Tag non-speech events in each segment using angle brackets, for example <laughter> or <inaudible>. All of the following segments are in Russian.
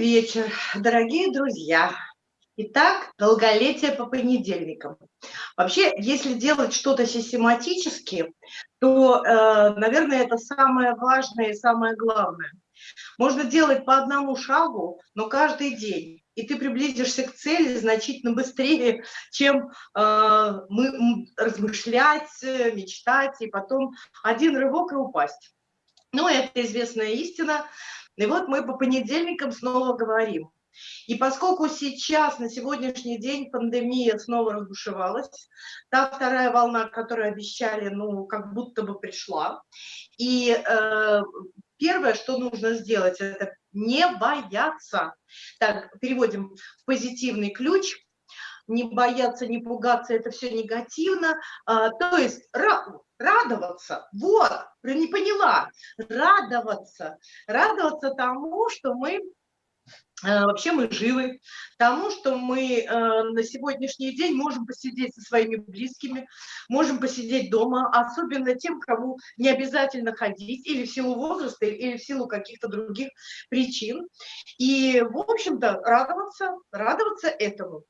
вечер, дорогие друзья. Итак, долголетие по понедельникам. Вообще, если делать что-то систематически, то, э, наверное, это самое важное и самое главное. Можно делать по одному шагу, но каждый день. И ты приблизишься к цели значительно быстрее, чем э, мы размышлять, мечтать, и потом один рывок и упасть. Ну, это известная истина. И вот мы по понедельникам снова говорим. И поскольку сейчас, на сегодняшний день, пандемия снова разбушевалась, та вторая волна, которую обещали, ну, как будто бы пришла. И э, первое, что нужно сделать, это не бояться. Так, переводим в позитивный ключ. Не бояться, не пугаться, это все негативно. А, то есть радоваться, вот, не поняла, радоваться, радоваться тому, что мы Э, вообще мы живы, тому, что мы э, на сегодняшний день можем посидеть со своими близкими, можем посидеть дома, особенно тем, кому не обязательно ходить или в силу возраста, или в силу каких-то других причин. И, в общем-то, радоваться, радоваться этому.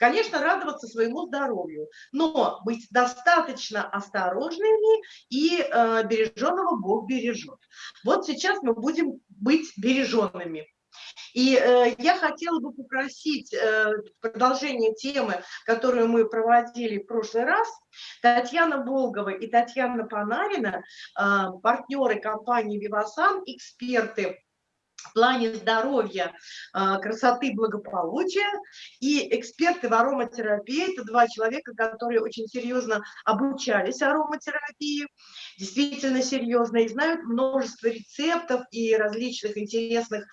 Конечно, радоваться своему здоровью, но быть достаточно осторожными и э, береженного Бог бережет. Вот сейчас мы будем быть береженными. И э, я хотела бы попросить э, продолжение темы, которую мы проводили в прошлый раз. Татьяна Болгова и Татьяна Панарина, э, партнеры компании «Вивасан», эксперты в плане здоровья, а, красоты, благополучия. И эксперты в ароматерапии – это два человека, которые очень серьезно обучались ароматерапии, действительно серьезно, и знают множество рецептов и различных интересных,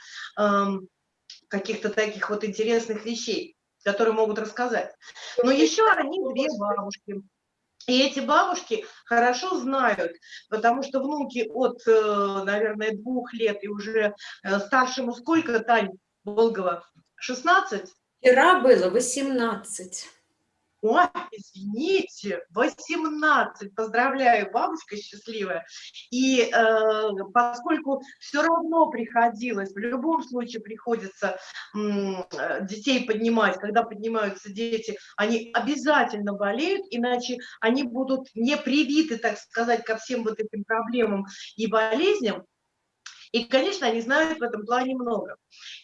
каких-то таких вот интересных вещей, которые могут рассказать. Но еще они две бабушки – и эти бабушки хорошо знают, потому что внуки от, э, наверное, двух лет и уже э, старшему сколько, Тань Болгова? 16? Вчера было 18. Ой, извините, 18, поздравляю, бабушка счастливая. И э, поскольку все равно приходилось, в любом случае приходится э, детей поднимать, когда поднимаются дети, они обязательно болеют, иначе они будут не привиты, так сказать, ко всем вот этим проблемам и болезням, и, конечно, они знают в этом плане много.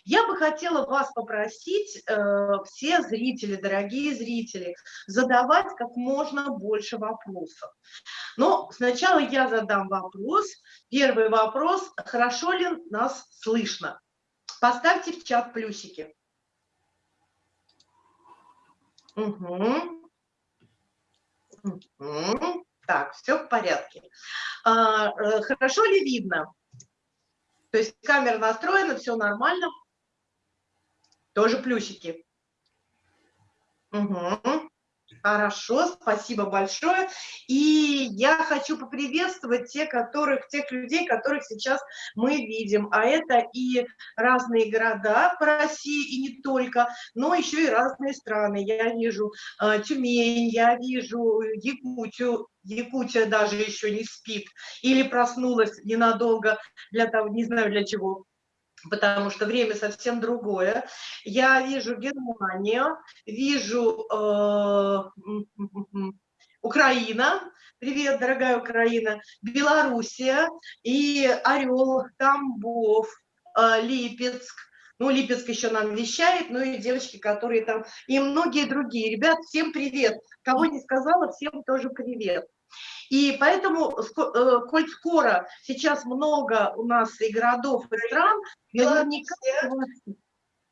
Я бы хотела вас попросить, э, все зрители, дорогие зрители, задавать как можно больше вопросов. Но сначала я задам вопрос. Первый вопрос. Хорошо ли нас слышно? Поставьте в чат плюсики. Угу. Угу. Так, все в порядке. А, э, хорошо ли видно? То есть камера настроена, все нормально. Тоже плюсики. Угу. Хорошо, спасибо большое. И я хочу поприветствовать тех, которых, тех людей, которых сейчас мы видим. А это и разные города по России, и не только, но еще и разные страны. Я вижу э, Тюмень, я вижу Якутию, Якутия даже еще не спит или проснулась ненадолго для того, не знаю для чего, потому что время совсем другое. Я вижу Германию, вижу э, Украина, привет, дорогая Украина, Белоруссия и Орел, Тамбов, э, Липецк, ну, Липецк еще нам вещает, ну и девочки, которые там, и многие другие. Ребят, всем привет. Кого не сказала, всем тоже привет. И поэтому, э, коль скоро сейчас много у нас и городов, и стран, наверняка,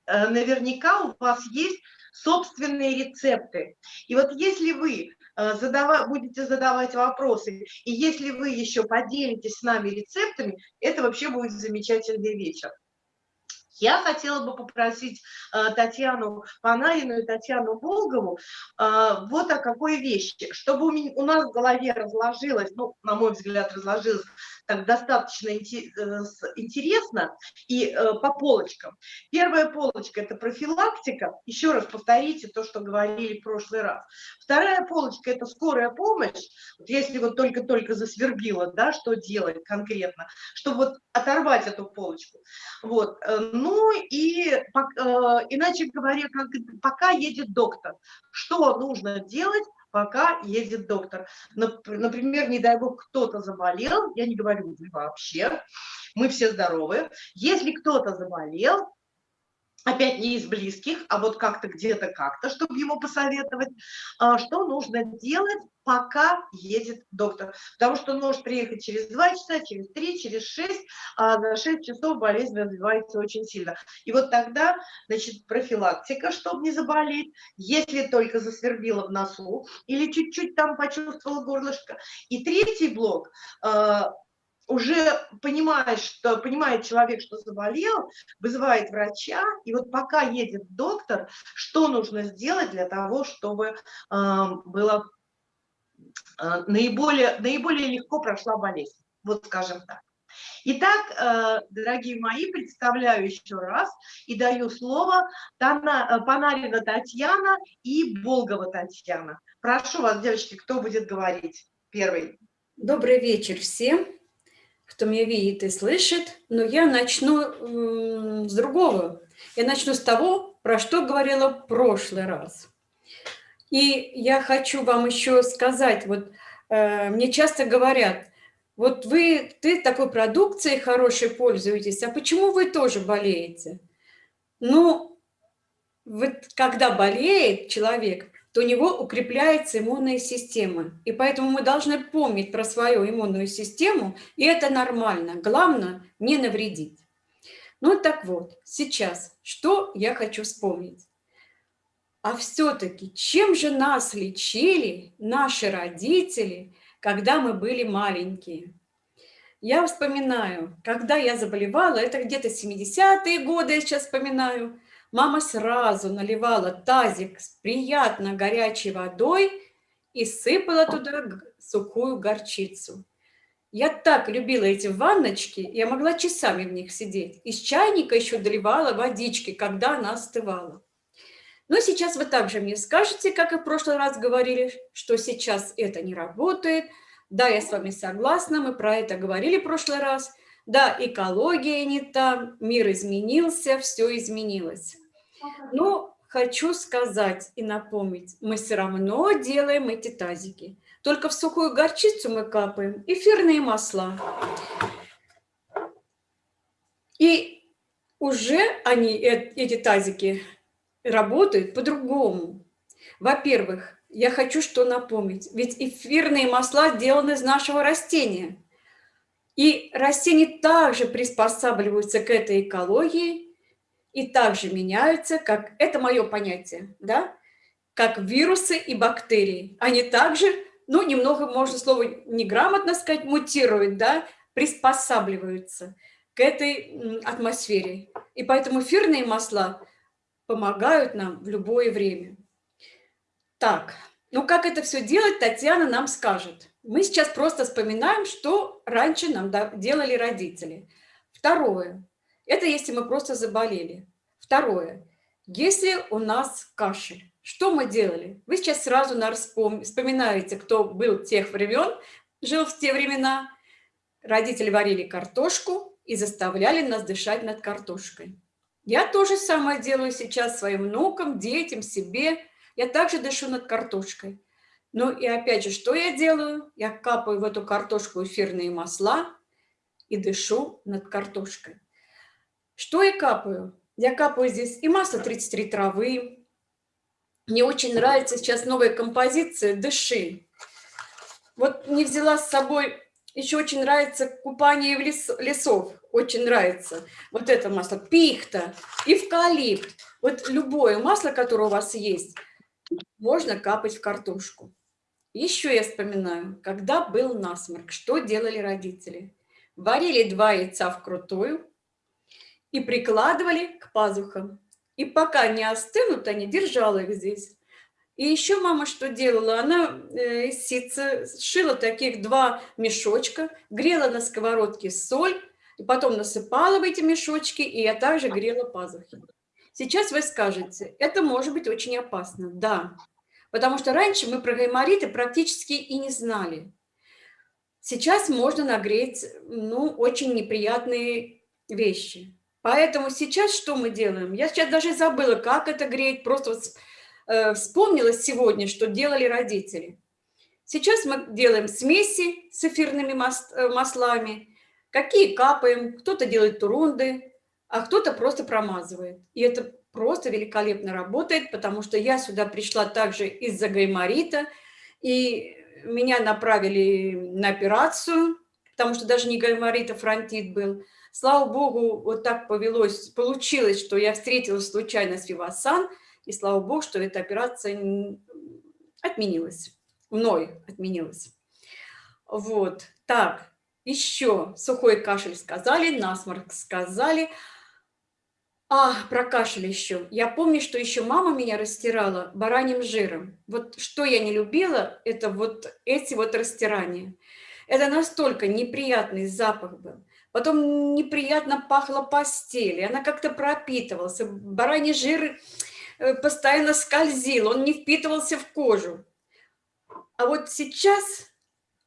э, наверняка у вас есть собственные рецепты. И вот если вы э, задава, будете задавать вопросы, и если вы еще поделитесь с нами рецептами, это вообще будет замечательный вечер. Я хотела бы попросить э, Татьяну Панарину и Татьяну Волгову э, вот о какой вещи, чтобы у, меня, у нас в голове разложилось, ну, на мой взгляд, разложилась так достаточно э, интересно и э, по полочкам. Первая полочка – это профилактика. Еще раз повторите то, что говорили в прошлый раз. Вторая полочка – это скорая помощь. Вот если вот только-только засвербило, да, что делать конкретно, чтобы вот оторвать эту полочку. Вот. Ну и иначе говоря, пока едет доктор, что нужно делать, пока едет доктор. Например, не дай бог, кто-то заболел, я не говорю вообще, мы все здоровы. Если кто-то заболел, опять не из близких, а вот как-то где-то как-то, чтобы ему посоветовать, а, что нужно делать, пока едет доктор. Потому что он может приехать через 2 часа, через 3, через 6, а за 6 часов болезнь развивается очень сильно. И вот тогда, значит, профилактика, чтобы не заболеть, если только засвербило в носу или чуть-чуть там почувствовал горлышко. И третий блок а, уже понимает, что, понимает человек, что заболел, вызывает врача, и вот пока едет доктор, что нужно сделать для того, чтобы э, было э, наиболее, наиболее легко прошла болезнь, вот скажем так. Итак, э, дорогие мои, представляю еще раз и даю слово э, Панарина Татьяна и Болгова Татьяна. Прошу вас, девочки, кто будет говорить первый? Добрый вечер всем кто меня видит и слышит, но я начну с другого. Я начну с того, про что говорила в прошлый раз. И я хочу вам еще сказать, вот э, мне часто говорят, вот вы, ты такой продукцией хорошей пользуетесь, а почему вы тоже болеете? Ну, вот когда болеет человек, то у него укрепляется иммунная система. И поэтому мы должны помнить про свою иммунную систему, и это нормально. Главное, не навредить. Ну так вот, сейчас, что я хочу вспомнить? А все-таки, чем же нас лечили наши родители, когда мы были маленькие? Я вспоминаю, когда я заболевала, это где-то 70-е годы, я сейчас вспоминаю, Мама сразу наливала тазик с приятно горячей водой и сыпала туда сухую горчицу. Я так любила эти ванночки, я могла часами в них сидеть. Из чайника еще доливала водички, когда она остывала. Но сейчас вы также мне скажете, как и в прошлый раз говорили, что сейчас это не работает. Да, я с вами согласна, мы про это говорили в прошлый раз. Да, экология не та, мир изменился, все изменилось. Но хочу сказать и напомнить, мы все равно делаем эти тазики. Только в сухую горчицу мы капаем эфирные масла. И уже они, э, эти тазики, работают по-другому. Во-первых, я хочу что напомнить. Ведь эфирные масла сделаны из нашего растения. И растения также приспосабливаются к этой экологии, и также меняются, как это мое понятие, да, как вирусы и бактерии. Они также, ну, немного, можно слово неграмотно сказать, мутируют, да, приспосабливаются к этой атмосфере. И поэтому эфирные масла помогают нам в любое время. Так, ну как это все делать, Татьяна нам скажет. Мы сейчас просто вспоминаем, что раньше нам делали родители. Второе. Это если мы просто заболели. Второе. Если у нас кашель, что мы делали? Вы сейчас сразу вспоминаете, кто был тех времен, жил в те времена. Родители варили картошку и заставляли нас дышать над картошкой. Я тоже самое делаю сейчас своим внукам, детям, себе. Я также дышу над картошкой. Ну и опять же, что я делаю? Я капаю в эту картошку эфирные масла и дышу над картошкой. Что я капаю? Я капаю здесь и масло 33 травы. Мне очень нравится сейчас новая композиция «Дыши». Вот не взяла с собой, еще очень нравится купание в лес, лесов, очень нравится. Вот это масло, пихта, эвкалипт. Вот любое масло, которое у вас есть, можно капать в картошку. Еще я вспоминаю, когда был насморк, что делали родители? Варили два яйца вкрутую, и прикладывали к пазухам. И пока не остынут, они держала их здесь. И еще мама что делала? Она э, из сшила таких два мешочка, грела на сковородке соль, и потом насыпала в эти мешочки, и я также грела пазухи. Сейчас вы скажете, это может быть очень опасно. Да, потому что раньше мы про гаймориты практически и не знали. Сейчас можно нагреть, ну, очень неприятные вещи. Поэтому сейчас что мы делаем? Я сейчас даже забыла, как это греть, просто э, вспомнила сегодня, что делали родители. Сейчас мы делаем смеси с эфирными э, маслами, какие капаем, кто-то делает турунды, а кто-то просто промазывает. И это просто великолепно работает, потому что я сюда пришла также из-за гайморита, и меня направили на операцию, потому что даже не гайморит, а фронтит был. Слава богу, вот так повелось, получилось, что я встретилась случайно с Вивасан, и слава богу, что эта операция отменилась, мной отменилась. Вот, так, еще сухой кашель сказали, насморк сказали. А, про кашель еще. Я помню, что еще мама меня растирала бараньим жиром. Вот что я не любила, это вот эти вот растирания. Это настолько неприятный запах был. Потом неприятно пахло постели, она как-то пропитывался. Бараний жир э, постоянно скользил, он не впитывался в кожу. А вот сейчас,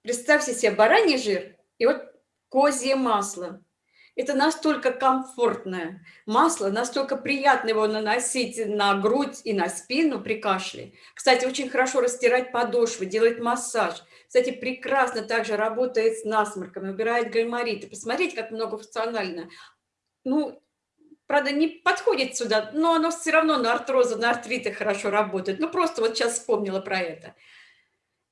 представьте себе, бараний жир и вот козье масло. Это настолько комфортное масло, настолько приятно его наносить на грудь и на спину при кашле. Кстати, очень хорошо растирать подошвы, делать массаж. Кстати, прекрасно также работает с насморком, убирает гаймориты. Посмотрите, как многофункционально. Ну, правда, не подходит сюда, но оно все равно на артрозы, на артриты хорошо работает. Ну, просто вот сейчас вспомнила про это.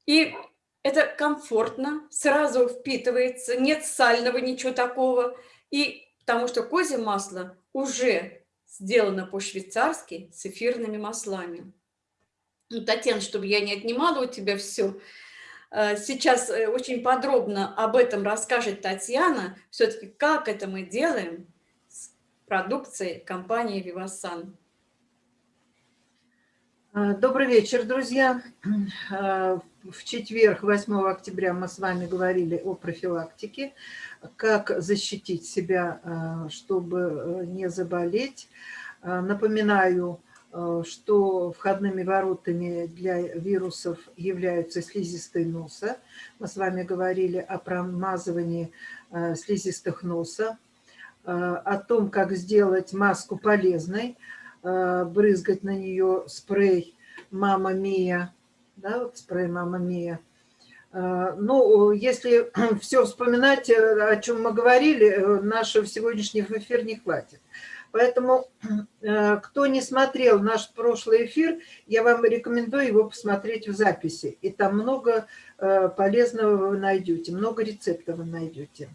И это комфортно, сразу впитывается, нет сального, ничего такого. И потому что козье масло уже сделано по-швейцарски с эфирными маслами. Ну, Татьяна, чтобы я не отнимала у тебя все, сейчас э, очень подробно об этом расскажет Татьяна, все-таки как это мы делаем с продукцией компании Vivasan. Э, добрый вечер, друзья. В четверг, 8 октября, мы с вами говорили о профилактике как защитить себя, э, чтобы э, не заболеть. Э, напоминаю, что входными воротами для вирусов являются слизистые носа. Мы с вами говорили о промазывании слизистых носа, о том, как сделать маску полезной, брызгать на нее спрей «Мама Мия», да, вот спрей «Мама Мия», Э, ну, если <clears throat> все вспоминать, э, о чем мы говорили, э, нашего сегодняшнего эфир не хватит. Поэтому, <clears throat> кто не смотрел наш прошлый эфир, я вам рекомендую его посмотреть в записи. И там много полезного вы найдете, много рецептов вы найдете.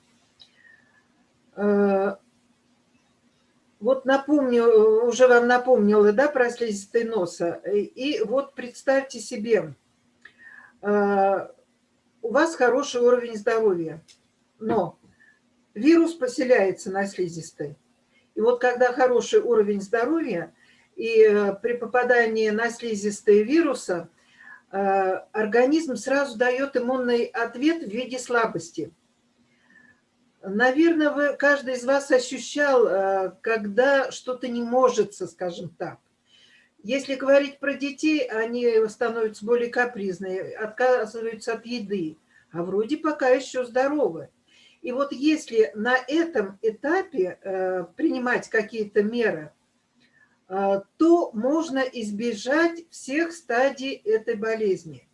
Вот напомню, уже вам напомнила, да, про слизистый носа. И вот представьте себе, у вас хороший уровень здоровья, но вирус поселяется на слизистой. И вот когда хороший уровень здоровья, и э, при попадании на слизистые вируса, э, организм сразу дает иммунный ответ в виде слабости. Наверное, вы, каждый из вас ощущал, э, когда что-то не может, скажем так. Если говорить про детей, они становятся более капризные, отказываются от еды, а вроде пока еще здоровы. И вот если на этом этапе э, принимать какие-то меры, э, то можно избежать всех стадий этой болезни.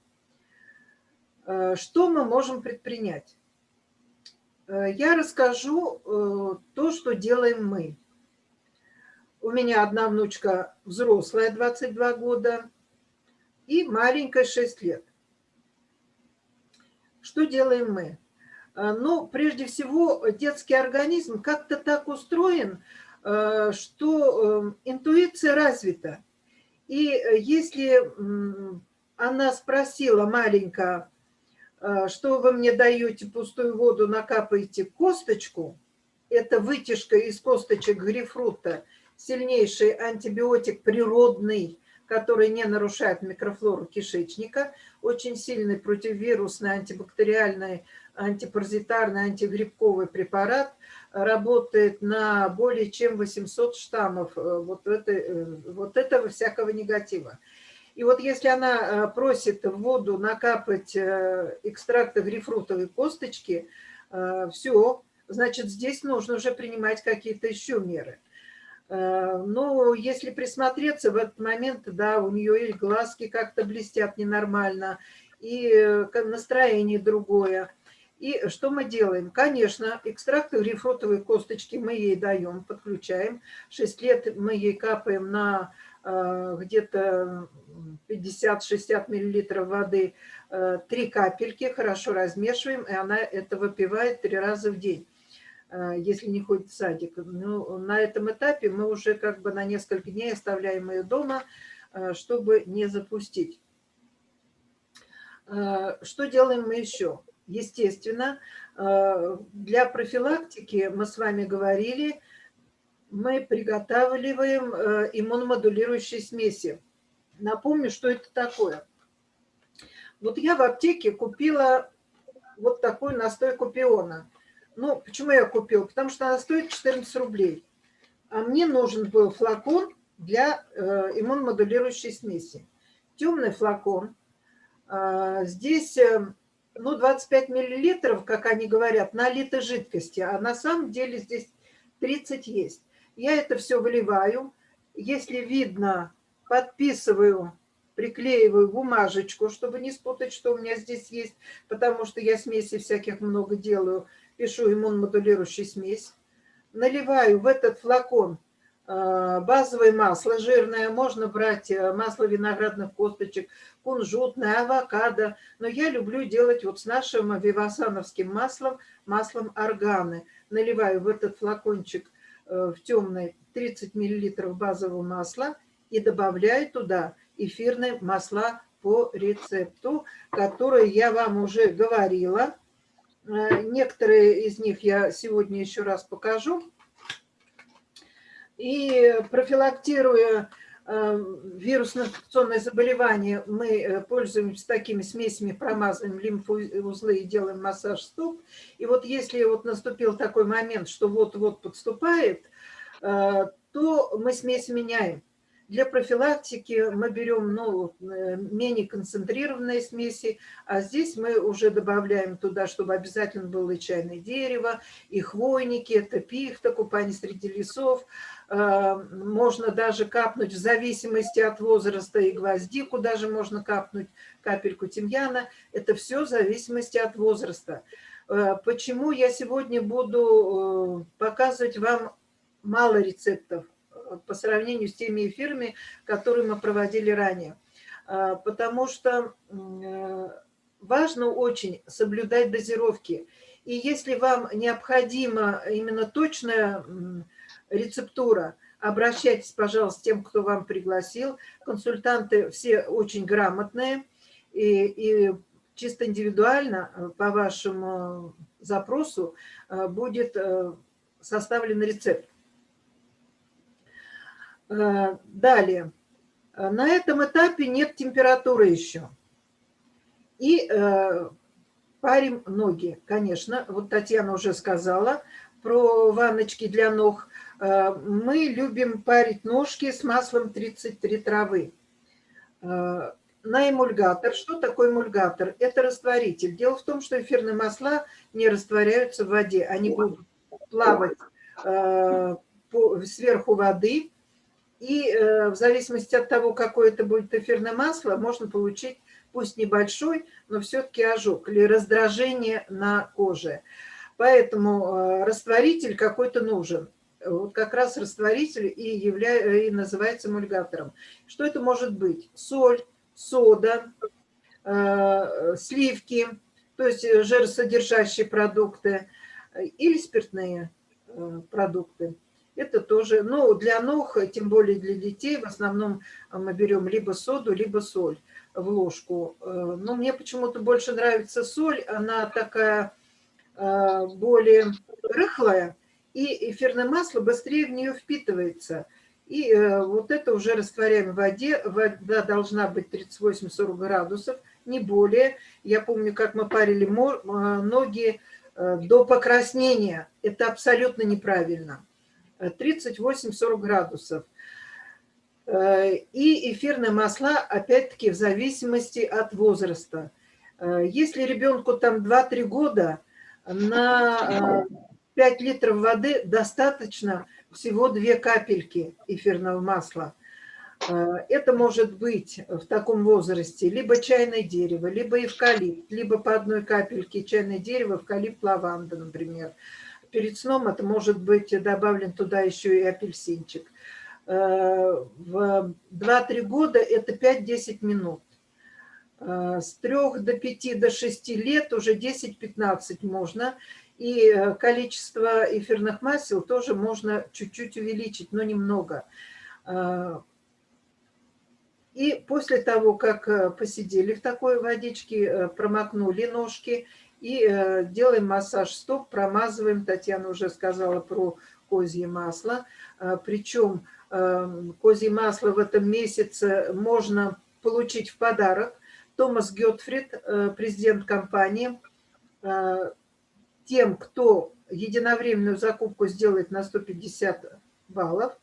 Э, что мы можем предпринять? Я расскажу то, что делаем мы. У меня одна внучка взрослая, 22 года, и маленькая, 6 лет. Что делаем мы? А, ну, прежде всего, детский организм как-то так устроен, а, что эм, интуиция развита. И если она спросила маленькая, что вы мне даете пустую воду, накапаете косточку, это вытяжка из косточек грейпфрута, сильнейший антибиотик природный, который не нарушает микрофлору кишечника, очень сильный противовирусный, антибактериальный, антипаразитарный, антигрибковый препарат, работает на более чем 800 штаммов э, вот, это, э, вот этого всякого негатива. И вот если она просит в воду накапать экстракты грейпфрутовой косточки, все, значит, здесь нужно уже принимать какие-то еще меры. Э, но если присмотреться в этот момент, да, у нее и глазки как-то блестят ненормально, и э, настроение другое. И что мы делаем? Конечно, экстракты грейпфрутовой косточки мы ей даем, подключаем. 6 лет мы ей капаем на э, где-то 50-60 миллилитров воды, 3 капельки, хорошо размешиваем, и она это выпивает 3 раза в день. Э, если не ходит в садик. Но на этом этапе мы уже как бы на несколько дней оставляем ее дома, э, чтобы не запустить. Э, что делаем мы еще? Естественно, для профилактики, мы с вами говорили, мы приготавливаем иммуномодулирующие смеси. Напомню, что это такое. Вот я в аптеке купила вот такой настой купиона – ну, почему я купил? Потому что она стоит 14 рублей. А мне нужен был флакон для э, иммуномодулирующей смеси. Темный флакон. А, здесь, э, ну, 25 миллилитров, как они говорят, налито жидкости. А на самом деле здесь 30 есть. Я это все выливаю. Если видно, подписываю, приклеиваю бумажечку, чтобы не спутать, что у меня здесь есть, потому что я смеси всяких много делаю пишу иммуномодулирующую смесь, наливаю в этот флакон э, базовое масло жирное, можно брать э, масло виноградных косточек, кунжутное, авокадо, но я люблю делать вот с нашим вивасановским маслом, маслом органы. Наливаю в этот флакончик э, в темный 30 мл базового масла и добавляю туда эфирные масла по рецепту, которые я вам уже говорила. Э, некоторые из них я сегодня еще раз покажу. И профилактируя э, вирусно-инфекционное заболевание, мы э, пользуемся такими смесями, промазываем лимфоузлы и делаем массаж стоп. И вот если вот наступил такой момент, что вот-вот подступает, то мы смесь меняем. Для профилактики мы берем ну, э, менее концентрированные смеси, а здесь мы уже добавляем туда, чтобы обязательно было и чайное дерево, и хвойники, это пихта, купание среди лесов. Э, можно даже капнуть в зависимости от возраста и гвоздику, даже можно капнуть капельку тимьяна. Это все в зависимости от возраста. Э, почему я сегодня буду показывать вам мало рецептов? По сравнению с теми эфирами, которые мы проводили ранее. А, потому что э, важно очень соблюдать дозировки. И если вам необходима именно точная рецептура, обращайтесь, пожалуйста, к тем, кто вам пригласил. Консультанты все очень грамотные и, и чисто индивидуально э, по вашему запросу э, будет составлен рецепт. Э, далее. Э, на этом этапе нет температуры еще. И э, парим ноги, конечно. Вот Татьяна уже сказала про ванночки для ног. Мы любим парить ножки с маслом 33 травы. На эмульгатор. Что такое эмульгатор? Это растворитель. Дело в том, что эфирные масла не растворяются в воде. Они будут плавать сверху воды и э, в зависимости от того, какое это будет эфирное масло, можно получить, пусть небольшой, но все-таки ожог или раздражение на коже. Поэтому э, растворитель какой-то нужен. Вот как раз растворитель и, явля... и называется эмульгатором. Что это может быть? Соль, сода, э, сливки, то есть жиросодержащие продукты или спиртные продукты. Это тоже, ну, для ног, тем более для детей, в основном мы берем либо соду, либо соль в ложку. Э, но мне почему-то больше нравится соль, она такая э, более рыхлая, и эфирное масло быстрее в нее впитывается. И э, вот это уже растворяем в воде. Вода должна быть 38-40 градусов, не более. Я помню, как мы парили э, ноги э, до покраснения. Это абсолютно неправильно. 38-40 градусов. И эфирные масла, опять-таки, в зависимости от возраста. Если ребенку там 2-3 года, на 5 литров воды достаточно всего 2 капельки эфирного масла. Э, это может быть в таком возрасте либо чайное дерево, либо эвкалипт, либо по одной капельке чайное дерево, эвкалипт, лаванда, например. Перед сном это может быть добавлен туда еще и апельсинчик. Э, в 2-3 года это 5-10 минут. Э, с 3 до 5 до 6 лет уже 10-15 можно. И э, количество эфирных масел тоже можно чуть-чуть увеличить, но немного. И после того, как посидели в такой водичке, промокнули ножки и делаем массаж стоп, промазываем. Татьяна уже сказала про козье масло. Причем козье масло в этом месяце можно получить в подарок. Томас Гетфрид, президент компании, тем, кто единовременную закупку сделает на 150 баллов,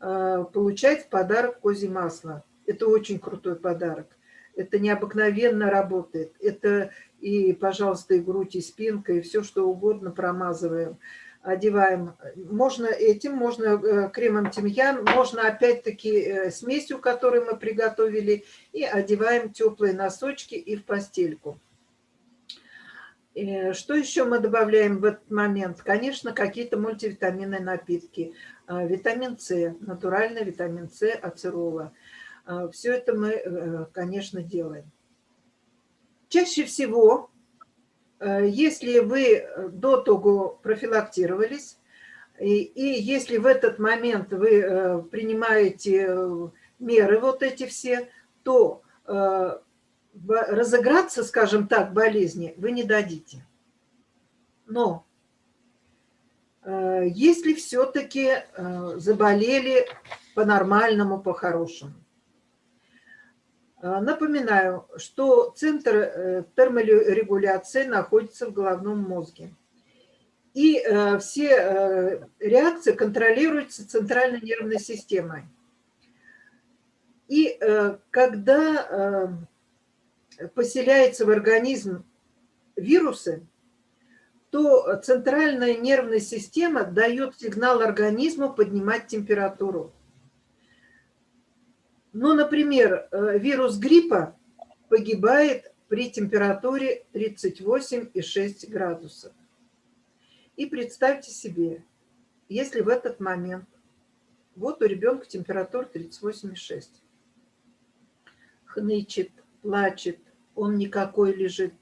э, получает в подарок козье масло. Это очень крутой подарок. Это необыкновенно работает. Это и, пожалуйста, и грудь, и спинка, и все, что угодно промазываем, одеваем. Можно этим, можно э, кремом тимьян, можно опять-таки э, смесью, которую мы приготовили, и одеваем теплые носочки и в постельку. Э, что еще мы добавляем в этот момент? Конечно, какие-то мультивитаминные напитки. А, витамин С, натуральный витамин С, ацерола. А, Все это мы, э, конечно, делаем. Чаще всего, э, если вы до того профилактировались, и, и если в этот момент вы принимаете меры вот эти все, то разыграться, скажем так, болезни вы не дадите. Но э, если все-таки э, заболели по-нормальному, по-хорошему, э, напоминаю, что центр терморегуляции находится в головном мозге. И все реакции контролируются центральной нервной системой. И когда поселяется в организм вирусы, то центральная нервная система дает сигнал организму поднимать температуру. Ну, например, э, вирус гриппа погибает при температуре 38,6 градусов. И представьте себе, если в этот момент, вот у ребенка температура 38,6, хнычет, плачет, он никакой лежит.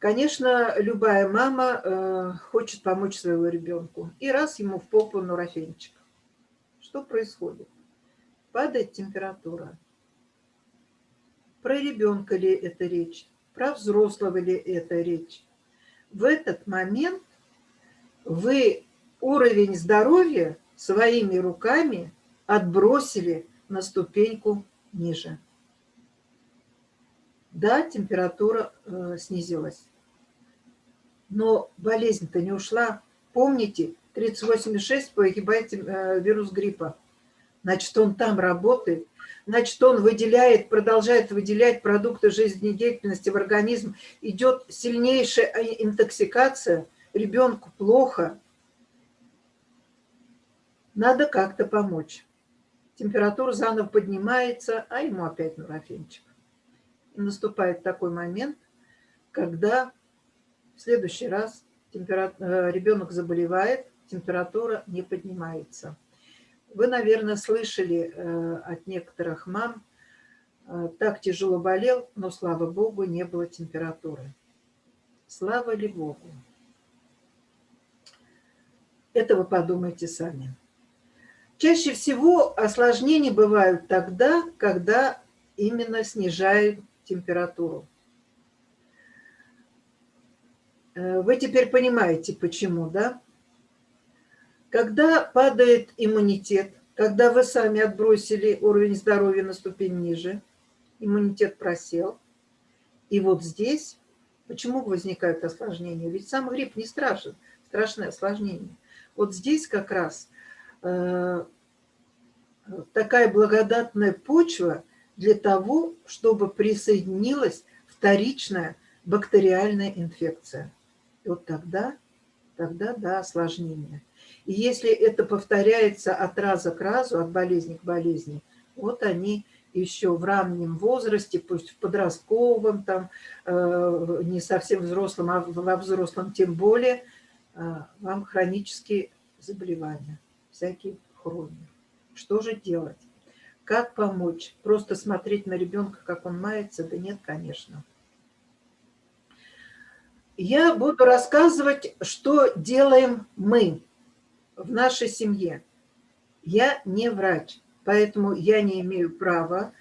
Конечно, любая мама э, хочет помочь своему ребенку. И раз ему в попу нурофенчик. Что происходит? Падает температура. Про ребенка ли это речь? Про взрослого ли это речь? В этот момент вы уровень здоровья своими руками отбросили на ступеньку ниже. Да, температура э, снизилась. Но болезнь-то не ушла. Помните, 38,6 погибает э, вирус гриппа. Значит, он там работает. Значит, он выделяет, продолжает выделять продукты жизнедеятельности в организм. Идет сильнейшая интоксикация. Ребенку плохо. Надо как-то помочь. Температура заново поднимается, а ему опять нурофенчик наступает такой момент, когда в следующий раз э, ребенок заболевает, температура не поднимается. Вы, наверное, слышали э, от некоторых мам, э, так тяжело болел, но, слава Богу, не было температуры. Слава ли Богу? Это вы подумайте сами. Чаще всего осложнения бывают тогда, когда именно снижают температуру. Э, вы теперь понимаете, почему, да? Когда падает иммунитет, когда вы сами отбросили уровень здоровья на ступень ниже, иммунитет просел, и вот здесь, почему возникают осложнения? Ведь сам грипп не страшен, страшное осложнение. Вот здесь как раз э, такая благодатная почва для того, чтобы присоединилась вторичная бактериальная инфекция. И вот тогда, тогда да, осложнение. И если это повторяется от раза к разу, от болезни к болезни, вот они еще в раннем возрасте, пусть в подростковом, там, э, не совсем взрослом, а во взрослом тем более, э, вам хронические заболевания, всякие хрони. Что же делать? Как помочь? Просто смотреть на ребенка, как он мается? Да нет, конечно. Я буду рассказывать, что делаем мы в нашей семье. Я не врач, поэтому я не имею права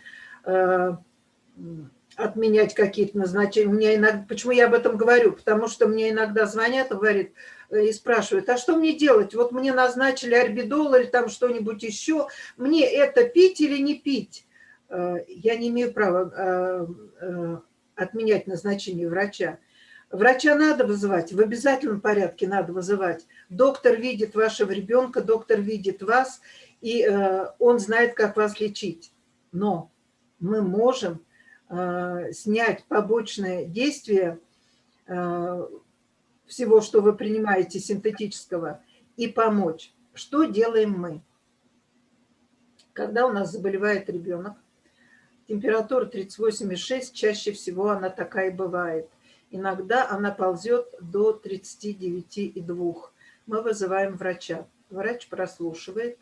э, отменять какие-то назначения. Меня иногда, почему я об этом говорю? Потому что мне иногда звонят говорят, э, и спрашивают, а что мне делать? Вот мне назначили орбидол или там что-нибудь еще. Мне это пить или не пить? Э, я не имею права э, отменять назначение врача. Врача надо вызывать, в обязательном порядке надо вызывать. Доктор видит вашего ребенка, доктор видит вас, и э, он знает, как вас лечить. Но мы можем э, снять побочное действие э, всего, что вы принимаете синтетического, и помочь. Что делаем мы? Когда у нас заболевает ребенок, температура 38,6, чаще всего она такая бывает. Иногда она ползет до 39,2. Мы вызываем врача. Врач прослушивает.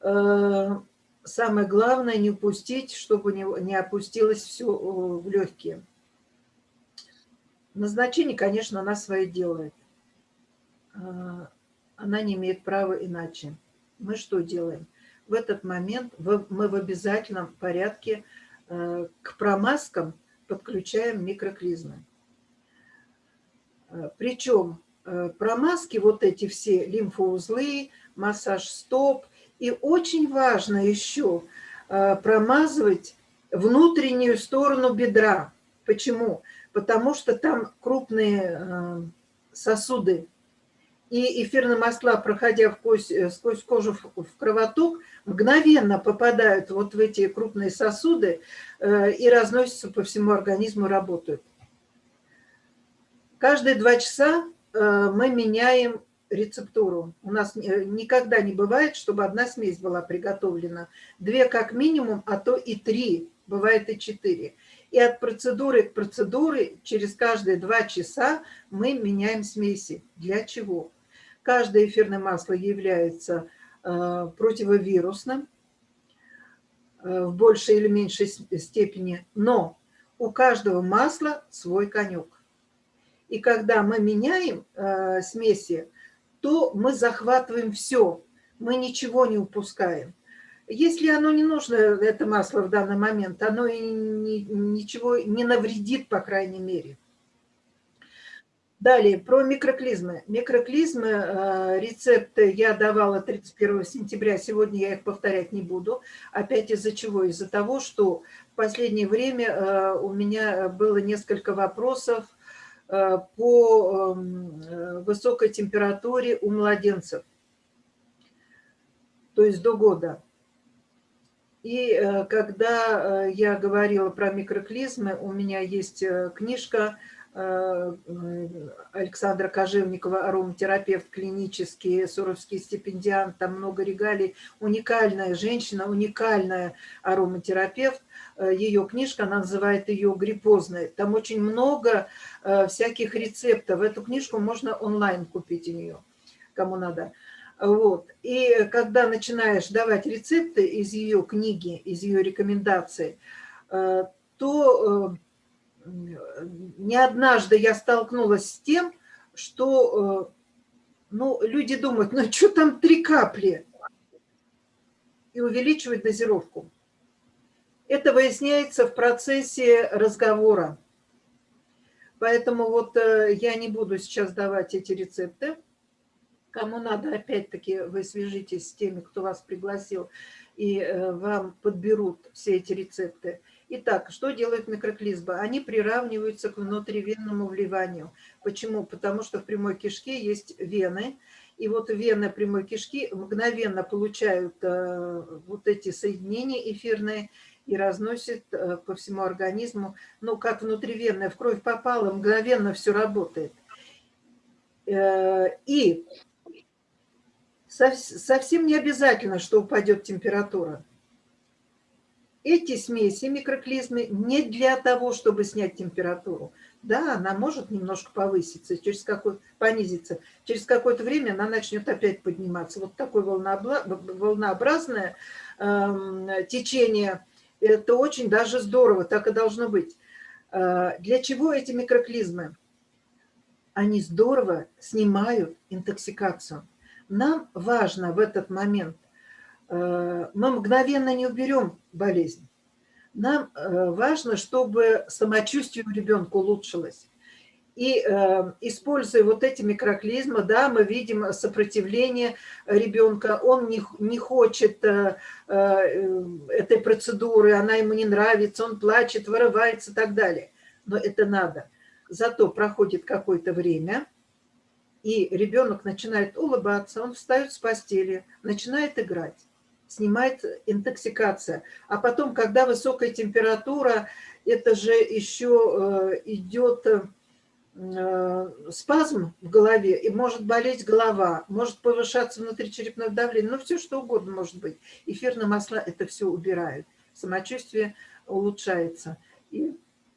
Э, самое главное не упустить, чтобы не опустилось все в легкие. Назначение, конечно, она свое делает. Э, она не имеет права иначе. Мы что делаем? В этот момент мы в обязательном порядке э, к промазкам подключаем микроклизмы. Э, Причем э, промазки, вот эти все лимфоузлы, массаж стоп. И очень важно еще э, промазывать внутреннюю сторону бедра. Почему? Потому что там крупные сосуды. И эфирные масла, проходя в кость, сквозь кожу в кровоток, мгновенно попадают вот в эти крупные сосуды и разносятся по всему организму, работают. Каждые два часа э, мы меняем рецептуру. У нас э, никогда не бывает, чтобы одна смесь была приготовлена. Две как минимум, а то и три, бывает и четыре. И от процедуры к процедуре через каждые два часа мы меняем смеси. Для чего? Каждое эфирное масло является э, противовирусным в большей или меньшей степени, но у каждого масла свой конек. И когда мы меняем э, смеси, то мы захватываем все, мы ничего не упускаем. Если оно не нужно, это масло в данный момент, оно и ни, ничего не навредит, по крайней мере. Далее, про микроклизмы. Микроклизмы, э, рецепты я давала 31 сентября, сегодня я их повторять не буду. Опять из-за чего? Из-за того, что в последнее время э, у меня было несколько вопросов, по эм, э, высокой температуре у младенцев, то есть до года. И э, когда я говорила про микроклизмы, у меня есть книжка Александра Кожевникова, ароматерапевт клинический, суровский стипендиант, там много регалий, уникальная женщина, уникальная ароматерапевт. Э, ее книжка, она называет ее гриппозной. Там очень много э, всяких рецептов. Эту книжку можно онлайн купить у нее, кому надо. Вот. И когда начинаешь давать рецепты из ее книги, из ее рекомендаций, э, то не однажды я столкнулась с тем, что ну, люди думают, ну что там три капли? И увеличивать дозировку. Это выясняется в процессе разговора. Поэтому вот э, я не буду сейчас давать эти рецепты. Кому надо, опять-таки, вы свяжитесь с теми, кто вас пригласил, и э, вам подберут все эти рецепты. Итак, что делают микроклизмы? Они приравниваются к внутривенному вливанию. Почему? Потому что в прямой кишке есть вены, и вот вены прямой кишки мгновенно получают э, вот эти соединения эфирные и разносят э, по всему организму. Ну, как внутривенная в кровь попала, мгновенно все работает. И совсем не обязательно, что упадет температура. Эти смеси, микроклизмы, не для того, чтобы снять температуру. Да, она может немножко повыситься, через какой, понизиться. Через какое-то время она начнет опять подниматься. Вот такое волнообразное э, течение, это очень даже здорово, так и должно быть. Э, для чего эти микроклизмы? Они здорово снимают интоксикацию. Нам важно в этот момент, э, мы мгновенно не уберем болезнь. Нам э, важно, чтобы самочувствие у ребенка улучшилось. И э, используя вот эти микроклизмы, да, мы видим сопротивление ребенка, он не, не хочет э, э, этой процедуры, она ему не нравится, он плачет, вырывается и так далее. Но это надо. Зато проходит какое-то время, и ребенок начинает улыбаться, он встает с постели, начинает играть, снимает интоксикация. А потом, когда высокая температура, это же еще э, идет э, спазм в голове, и может болеть голова, может повышаться внутричерепное давление, ну все что угодно может быть. Эфирные масла это все убирают, самочувствие улучшается. И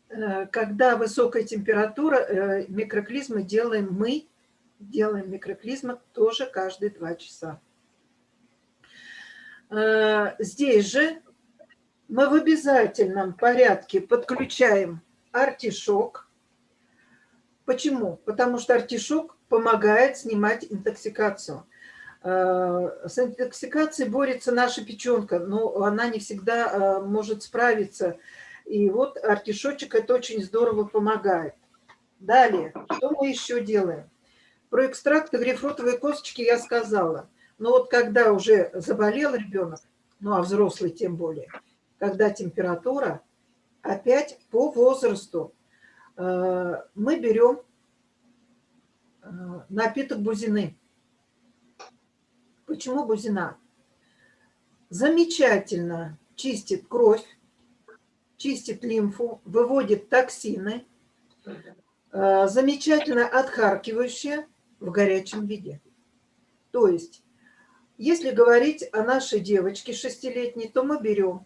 э, когда высокая температура, микроклизмы делаем мы, делаем микроклизмы тоже каждые два часа. Э, здесь же мы в обязательном порядке подключаем артишок. Почему? Потому что артишок помогает снимать интоксикацию. Э, с интоксикацией борется наша печенка, но она не всегда э, может справиться. И вот артишочек это очень здорово помогает. Далее, что мы еще делаем? Про экстракты грейпфрутовой косточки я сказала. Но вот когда уже заболел ребенок, ну а взрослый тем более, когда температура, опять по возрасту мы берем э, напиток бузины. Почему бузина? Замечательно чистит кровь, чистит лимфу, выводит токсины, э, замечательно отхаркивающая, в горячем виде. То есть, если говорить о нашей девочке шестилетней, то мы берем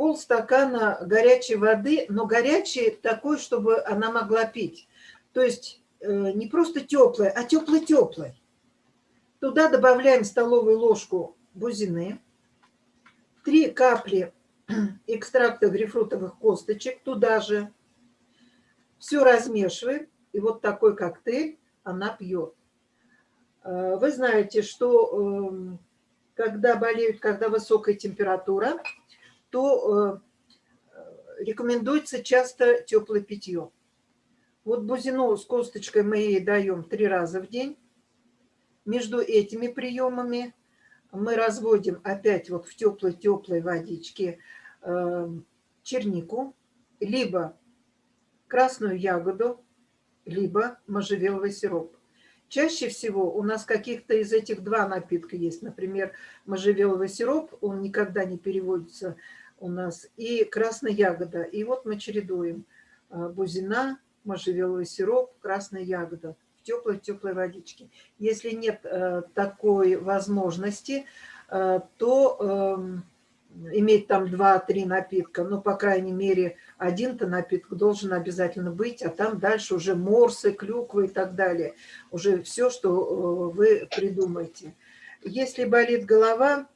полстакана горячей воды, но горячей такой, чтобы она могла пить. То есть э, не просто теплой, а теплой-теплой. Туда добавляем столовую ложку бузины, три капли <clears throat> экстракта грейпфрутовых косточек туда же. Все размешиваем. И вот такой коктейль она пьет. Э, вы знаете, что эм, когда болеют, когда высокая температура, то э, рекомендуется часто теплое питье. Вот бузину с косточкой мы ей даем три раза в день. Между этими приемами мы разводим опять вот в теплой-теплой водичке эм, чернику, либо красную ягоду, либо можжевеловый сироп. Чаще всего у нас каких-то из этих два напитка есть. Например, можжевеловый сироп, он никогда не переводится у нас, и красная ягода. И вот мы чередуем а, бузина, можжевеловый сироп, красная ягода в теплой-теплой водичке. Если нет э, такой возможности, э, то эм, иметь там 2-3 напитка, но, по крайней мере, один-то напиток должен обязательно быть, а там дальше уже морсы, клюквы и так далее. Уже все, что э, вы придумаете. Если болит голова,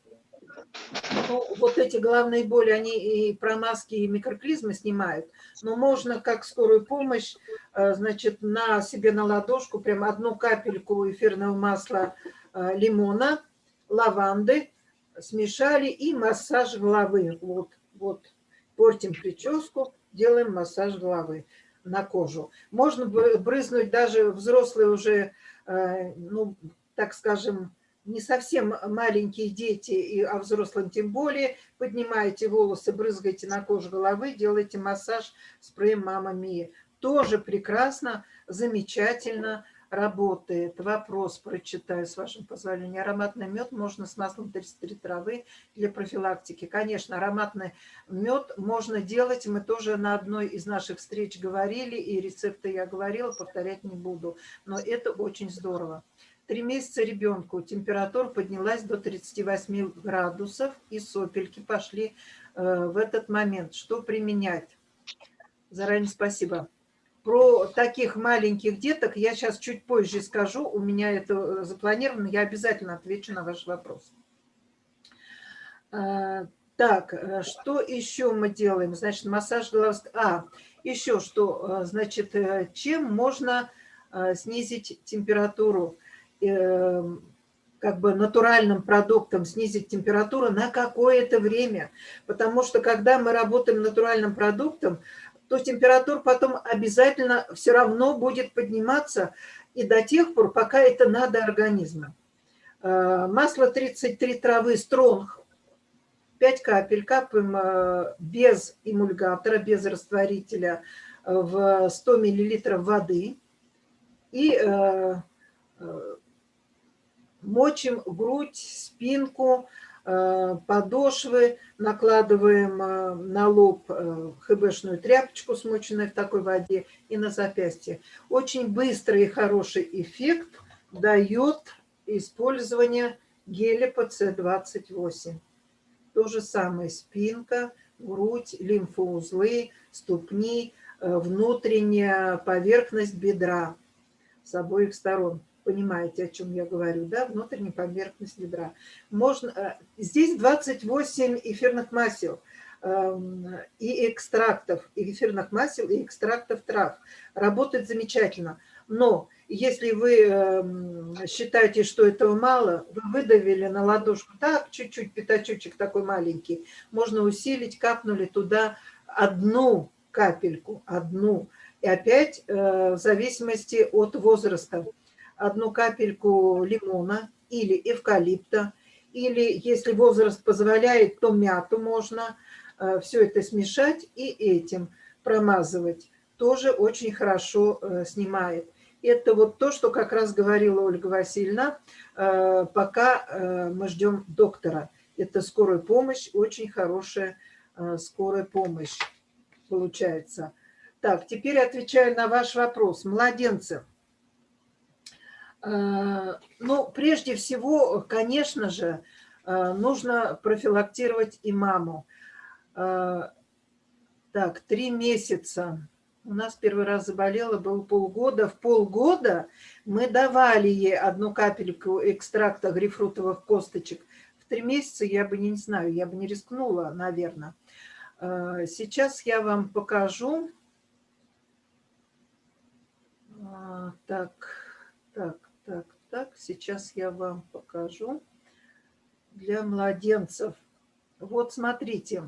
ну, вот эти головные боли, они и промазки, и микроклизмы снимают, но можно как скорую помощь, э, значит, на себе на ладошку прям одну капельку эфирного масла э, лимона, лаванды, смешали и массаж головы. Вот, вот, портим прическу, делаем массаж головы на кожу. Можно брызнуть даже взрослые уже, э, ну, так скажем, не совсем маленькие дети, и, а взрослым тем более, поднимаете волосы, брызгаете на кожу головы, делаете массаж спреем «Мама Мия». Тоже прекрасно, замечательно работает. Вопрос прочитаю, с вашим позволения. Ароматный мед можно с маслом 33 травы для профилактики. Конечно, ароматный мед можно делать. Мы тоже на одной из наших встреч говорили, и рецепты я говорила, повторять не буду. Но это очень здорово. Три месяца ребенку температура поднялась до 38 градусов, и сопельки пошли э, в этот момент. Что применять? Заранее спасибо. Про таких маленьких деток я сейчас чуть позже скажу. У меня это э, запланировано. Я обязательно отвечу на ваш вопрос. Э, так, что еще мы делаем? Значит, массаж головы. А, еще что, значит, чем можно снизить температуру? Эм, как бы натуральным продуктом снизить температуру на какое-то время. Потому что когда мы работаем натуральным продуктом, то температура потом обязательно все равно будет подниматься и до тех пор, пока это надо организму. Э, масло 33 травы стронг, 5 капель капаем э, без эмульгатора, без растворителя в 100 мл воды. И мочим грудь, спинку, э, подошвы, накладываем э, на лоб э, хбшную тряпочку, смоченную в такой воде, и на запястье. Очень быстрый и хороший эффект дает использование геля ПЦ-28. То же самое спинка, грудь, лимфоузлы, ступни, внутренняя поверхность бедра с обоих сторон понимаете, о чем я говорю, да, внутренняя поверхность бедра. Можно, э, здесь 28 эфирных масел эм, и экстрактов, и эфирных масел, и экстрактов трав. Работает замечательно. Но если вы эм, считаете, что этого мало, вы выдавили на ладошку так, чуть-чуть, пятачочек такой маленький, можно усилить, капнули туда одну капельку, одну. И опять э, в зависимости от возраста одну капельку лимона или эвкалипта, или, если возраст позволяет, то мяту можно. Э, Все это смешать и этим промазывать. Тоже очень хорошо э, снимает. Это вот то, что как раз говорила Ольга Васильевна, э, пока мы ждем доктора. Это скорая помощь, очень хорошая скорая помощь получается. Так, теперь отвечаю на ваш вопрос. Младенцы. Э, ну, прежде всего, конечно же, э, нужно профилактировать и маму. Э, так, три месяца. У нас первый раз заболела, было полгода. В полгода мы давали ей одну капельку экстракта грейпфрутовых косточек. В три месяца я бы не знаю, я бы не рискнула, наверное. Сейчас я вам покажу. Так, так, так, сейчас я вам покажу для младенцев. Вот смотрите,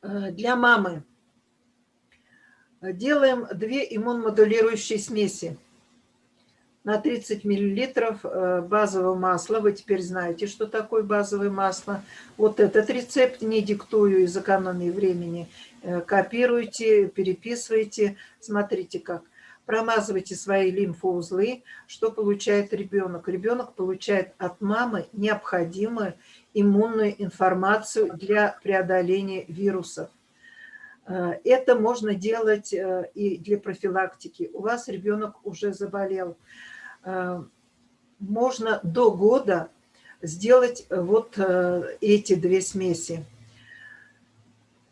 э, для мамы делаем две иммунмодулирующие смеси на 30 миллилитров э, базового масла. Вы теперь знаете, что такое базовое масло. Вот этот рецепт не диктую из экономии времени. Э, копируйте, переписывайте. Смотрите как промазывайте свои лимфоузлы. Что получает ребенок? Ребенок получает от мамы необходимую иммунную информацию для преодоления вирусов. Э, это можно делать э, и для профилактики. У вас ребенок уже заболел. Э, можно до года сделать вот эти две смеси.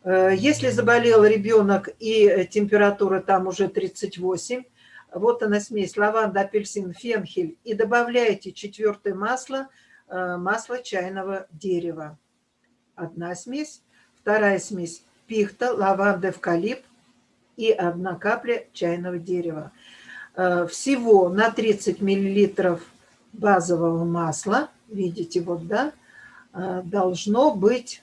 Э, если заболел ребенок и температура там уже 38, вот она смесь лаванда, апельсин, фенхель. И добавляете четвертое масло, э, масло чайного дерева. Одна смесь. Вторая смесь пихта, лаванда, эвкалипт и одна капля чайного дерева. Э, всего на 30 миллилитров базового масла, видите, вот, да, должно быть Э,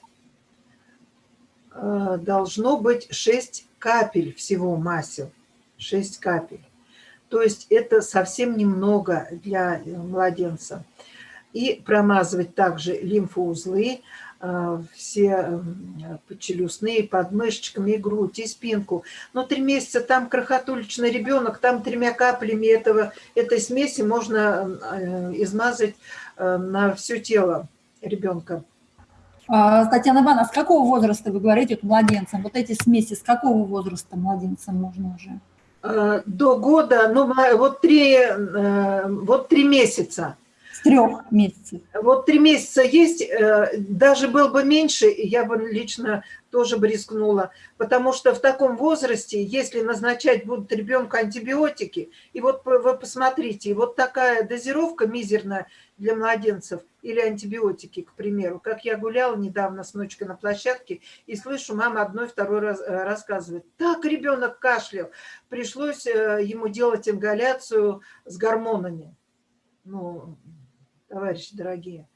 должно быть 6 капель всего масел. 6 капель. То есть это совсем немного для э, младенца. И промазывать также лимфоузлы, э, все челюстные, подмышечками, грудь, и спинку. Но три месяца там крохотуличный ребенок, там тремя каплями этого, этой смеси можно измазать на все тело ребенка. А, Татьяна Ивановна, с какого возраста вы говорите вот, младенцам? Вот эти смеси с какого возраста младенцам можно уже? А, до года, ну вот три, э, вот три месяца. С трех месяцев. Вот три месяца есть, э, даже был бы меньше, я бы лично тоже бы рискнула, потому что в таком возрасте, если назначать будут ребенку антибиотики, и вот вы посмотрите, вот такая дозировка мизерная для младенцев или антибиотики, к примеру, как я гуляла недавно с внучкой на площадке и слышу, мама одной, второй раз э, рассказывает, так ребенок кашлял, пришлось ему делать ингаляцию с гормонами. Ну, товарищи дорогие,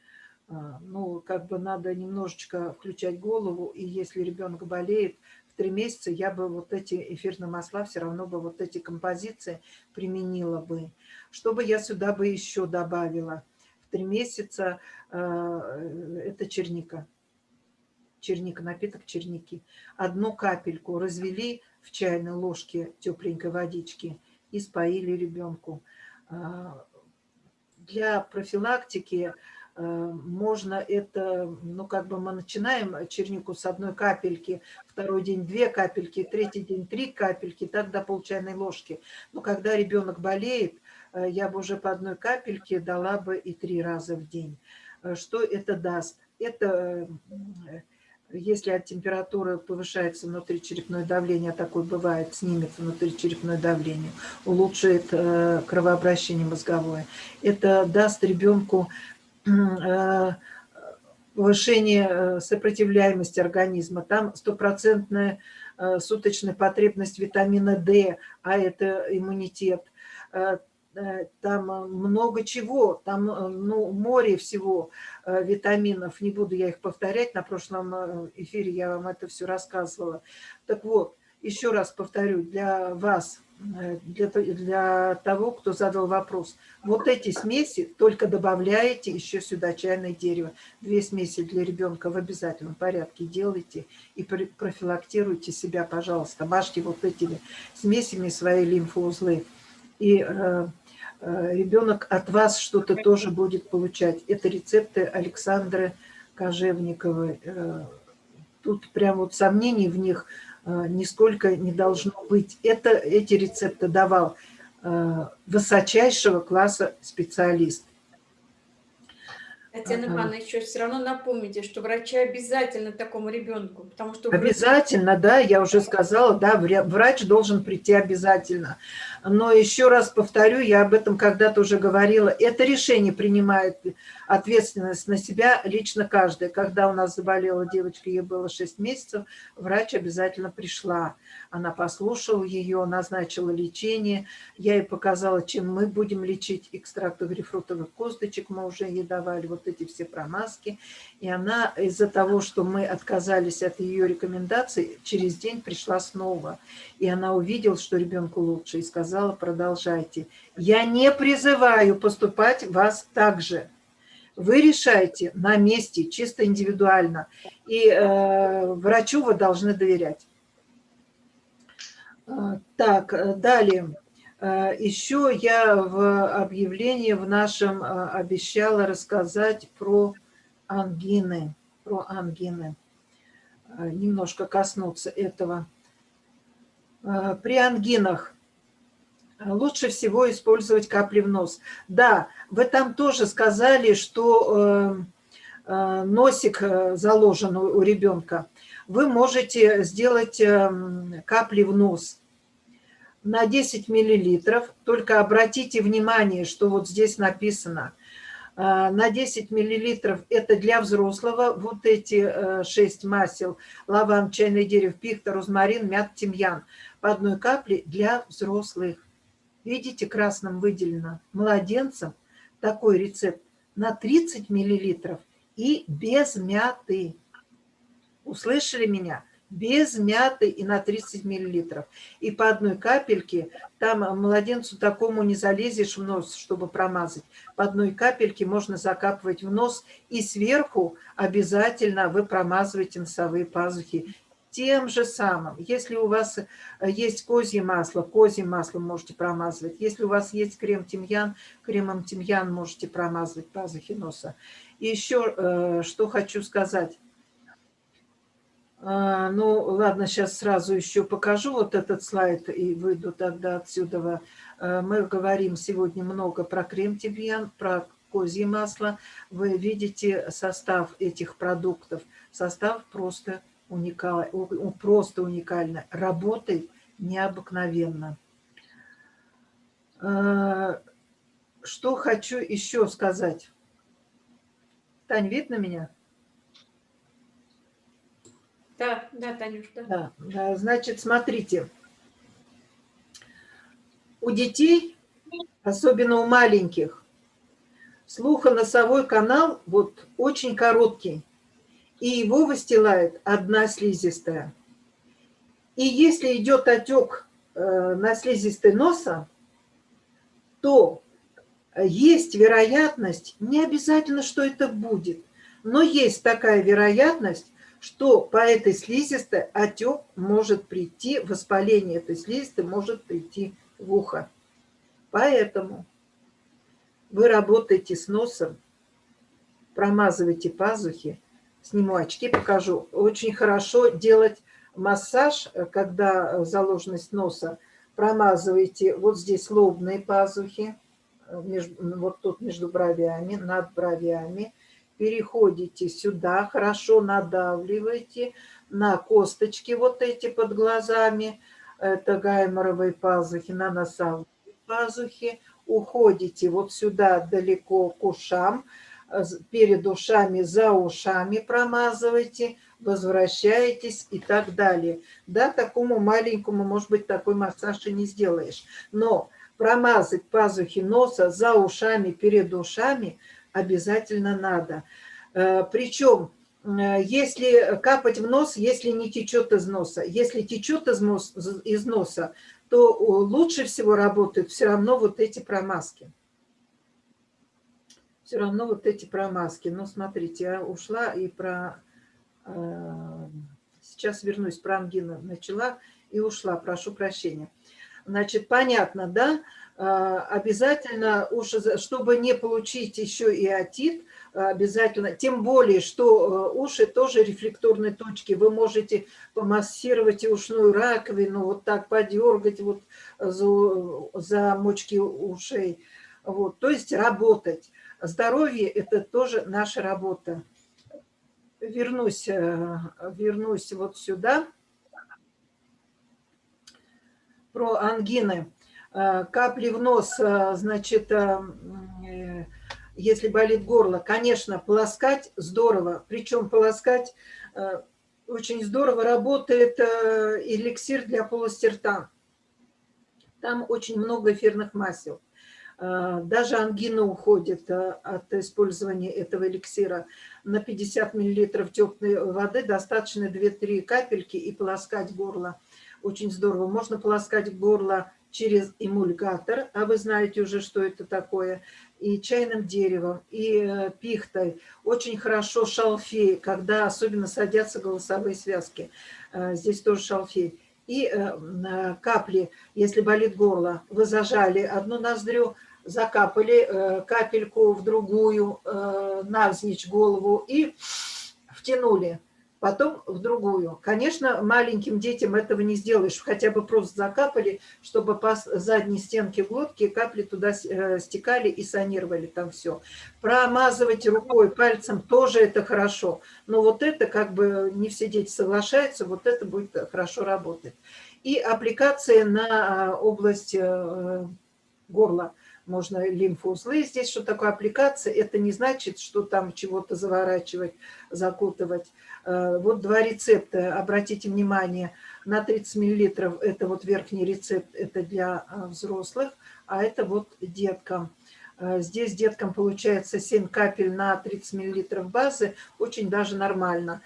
ну, как бы надо немножечко включать голову, и если ребенок болеет, в три месяца я бы вот эти эфирные масла, все равно бы вот эти композиции применила бы. Что бы я сюда бы еще добавила? В три месяца э, это черника. Черника, напиток черники. Одну капельку развели в чайной ложке тепленькой водички и споили ребенку а, для профилактики можно это, ну как бы мы начинаем чернику с одной капельки, второй день две капельки, третий день три капельки, так до пол чайной ложки. Но когда ребенок болеет, э, я бы уже по одной капельке дала бы и три раза в день. Э, что это даст? Это если от температуры повышается внутричерепное давление, а такое бывает, снимется внутричерепное давление, улучшит э, кровообращение мозговое. Это даст ребенку э, повышение э, сопротивляемости организма. Там стопроцентная суточная потребность витамина D, а это иммунитет Э, там э, много чего, там э, ну, море всего витаминов, не буду я их повторять, на прошлом эфире я вам это все рассказывала. Так вот, еще раз повторю, для вас, для, для того, кто задал вопрос, вот эти смеси только добавляете еще сюда чайное дерево. Две смеси для ребенка в обязательном порядке делайте и профилактируйте себя, пожалуйста. Мажьте вот этими смесями свои лимфоузлы. И Э, ребенок от вас что-то тоже будет получать. Это рецепты Александры Кожевниковой. Э, тут прям вот сомнений в них э, нисколько не должно быть. Это, эти рецепты давал высочайшего класса специалист. Татьяна Ивановна, еще все равно напомните, что врачи обязательно такому ребенку, потому что... Обязательно, да, я уже сказала, да, врач должен прийти обязательно. Но еще раз повторю, я об этом когда-то уже говорила, это решение принимает ответственность на себя лично каждый. Когда у нас заболела девочка, ей было 6 месяцев, врач обязательно пришла. Она послушала ее, назначила лечение. Я ей показала, чем мы будем лечить экстракты грейпфрутовых косточек. Мы уже ей давали вот эти все промазки. И она из-за того, что мы отказались от ее рекомендаций, через день пришла снова. И она увидела, что ребенку лучше, и сказала, продолжайте. Я не призываю поступать вас так же вы решаете на месте, чисто индивидуально. И э, врачу вы должны доверять. А, так, э, далее. Э, Еще я в объявлении в нашем э, обещала рассказать про ангины. Про ангины. Немножко коснуться этого. При ангинах лучше всего использовать капли в нос. Да, вы там тоже сказали, что э, э, носик э, заложен у ребенка. Вы можете сделать капли в нос на 10 миллилитров. Только обратите внимание, что вот здесь написано. На 10 миллилитров это для взрослого. Вот эти 6 масел. Лаван, чайное дерево, пихта, розмарин, мят, тимьян. По одной капле для взрослых. Видите, красным выделено младенцам такой рецепт на 30 миллилитров и без мяты. Услышали меня? Без мяты и на 30 миллилитров. И по одной капельке, там младенцу такому не залезешь в нос, чтобы промазать. По одной капельке можно закапывать в нос, и сверху обязательно вы промазываете носовые пазухи тем же самым. Если у вас э, есть козье масло, козьим маслом можете промазывать. Если у вас есть крем-тимьян, кремом тимьян можете промазывать пазухи носа. И еще э, что хочу сказать. А, ну, ладно, сейчас сразу еще покажу вот этот слайд и выйду тогда отсюда. Э, мы говорим сегодня много про крем-тимьян, про козье масло. Вы видите состав этих продуктов. Состав просто уникально, просто уникально, работает необыкновенно. А, что хочу еще сказать? Тань, видно меня? Да, да, Танюш, да. да. Значит, смотрите. У детей, особенно у маленьких, слухоносовой канал вот очень короткий и его выстилает одна слизистая. И если идет отек э, на слизистой носа, то есть вероятность, не обязательно, что это будет, но есть такая вероятность, что по этой слизистой отек может прийти, воспаление этой слизистой может прийти в ухо. Поэтому вы работаете с носом, промазываете пазухи, сниму очки, покажу. Очень хорошо делать массаж, когда заложенность носа. Промазываете вот здесь лобные пазухи, вот тут между бровями, над бровями. Переходите сюда, хорошо надавливаете на косточки вот эти под глазами. Это гайморовые пазухи, на носовые пазухи. Уходите вот сюда далеко к ушам перед ушами, за ушами промазывайте, возвращаетесь и так далее. Да, такому маленькому, может быть, такой массаж и не сделаешь. Но промазать пазухи носа за ушами, перед ушами обязательно надо. Э, Причем, э, если капать в нос, если не течет из носа. Если течет из, из носа, то лучше всего работают все равно вот эти промазки все равно вот эти промазки. Но смотрите, я ушла и про... Э, сейчас вернусь, про ангину начала и ушла, прошу прощения. Значит, понятно, да? Э, обязательно, уши, чтобы не получить еще и отит, обязательно, тем более, что э, уши тоже рефлекторные точки, вы можете помассировать и ушную раковину, вот так подергать вот за, за мочки ушей, вот, то есть работать. Здоровье – это тоже наша работа. Вернусь, э, вернусь вот сюда. Про ангины. Э, капли в нос, э, значит, если болит горло, конечно, полоскать здорово. Причем полоскать очень здорово работает эликсир для полости рта. Там очень много эфирных масел. Даже ангина уходит от использования этого эликсира. На 50 мл теплой воды достаточно 2-3 капельки и полоскать горло. Очень здорово. Можно полоскать горло через эмульгатор, а вы знаете уже, что это такое, и чайным деревом, и э, пихтой. Очень хорошо шалфей, когда особенно садятся голосовые связки. Э, здесь тоже шалфей. И э, капли, если болит горло, вы зажали одну ноздрю, закапали капельку в другую, навзничь голову и втянули, потом в другую. Конечно, маленьким детям этого не сделаешь, хотя бы просто закапали, чтобы по задней стенке глотки капли туда э, стекали и санировали там все. Промазывать рукой, пальцем тоже это хорошо, но вот это как бы не все дети соглашаются, вот это будет хорошо работать. И аппликация на область горла – можно лимфоузлы. Здесь что такое аппликация? Это не значит, что там чего-то заворачивать, закутывать. Э, вот два рецепта, обратите внимание, на 30 миллилитров это вот верхний рецепт, это для э, взрослых, а это вот деткам. Э, здесь деткам получается 7 капель на 30 миллилитров базы, очень даже нормально.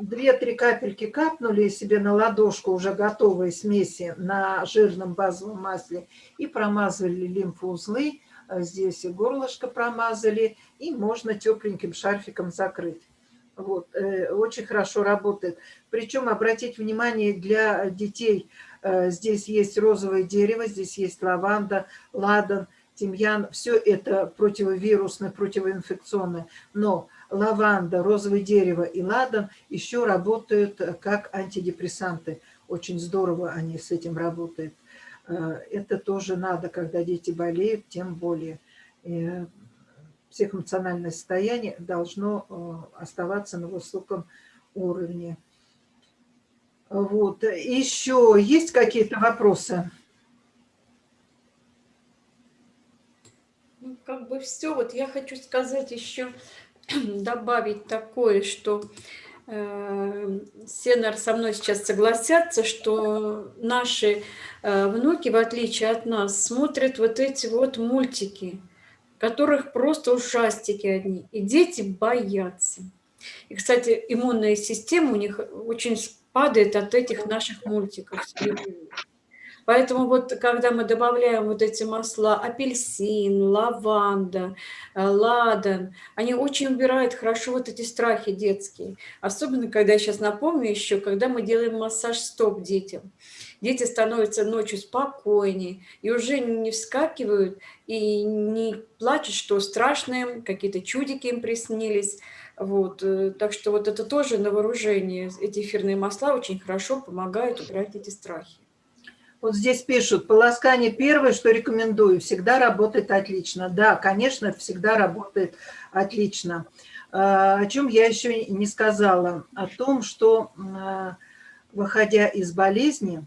2-3 капельки капнули себе на ладошку уже готовые смеси на жирном базовом масле и промазывали лимфоузлы, э, здесь и горлышко промазали, и можно тепленьким шарфиком закрыть. Вот, э, очень хорошо работает. Причем обратить внимание для детей, э, здесь есть розовое дерево, здесь есть лаванда, ладан, тимьян, все это противовирусное, противоинфекционное, но лаванда, розовое дерево и ладан еще работают как антидепрессанты. Очень здорово они с этим работают. Э, это тоже надо, когда дети болеют, тем более. Э, психоэмоциональное состояние должно э, оставаться на высоком уровне. Вот. Еще есть какие-то вопросы? Ну, как бы все. Вот я хочу сказать еще, <clears throat> добавить такое, что э, Сенар со мной сейчас согласятся, что наши э, внуки, в отличие от нас, смотрят вот эти вот мультики, которых просто ужастики одни. И дети боятся. И, кстати, иммунная система у них очень падает от этих наших мультиков. Поэтому вот когда мы добавляем вот эти масла, апельсин, лаванда, э, ладан, они очень убирают хорошо вот эти страхи детские. Особенно, когда я сейчас напомню еще, когда мы делаем массаж стоп детям. Дети становятся ночью спокойнее и уже не вскакивают и не плачут, что страшное, какие-то чудики им приснились. Вот. Э, так что вот это тоже на вооружение. Эти эфирные масла очень хорошо помогают убирать эти страхи. Вот здесь пишут, полоскание первое, что рекомендую, всегда работает отлично. Да, конечно, всегда работает отлично. А, о чем я еще не сказала? О том, что, а, выходя из болезни,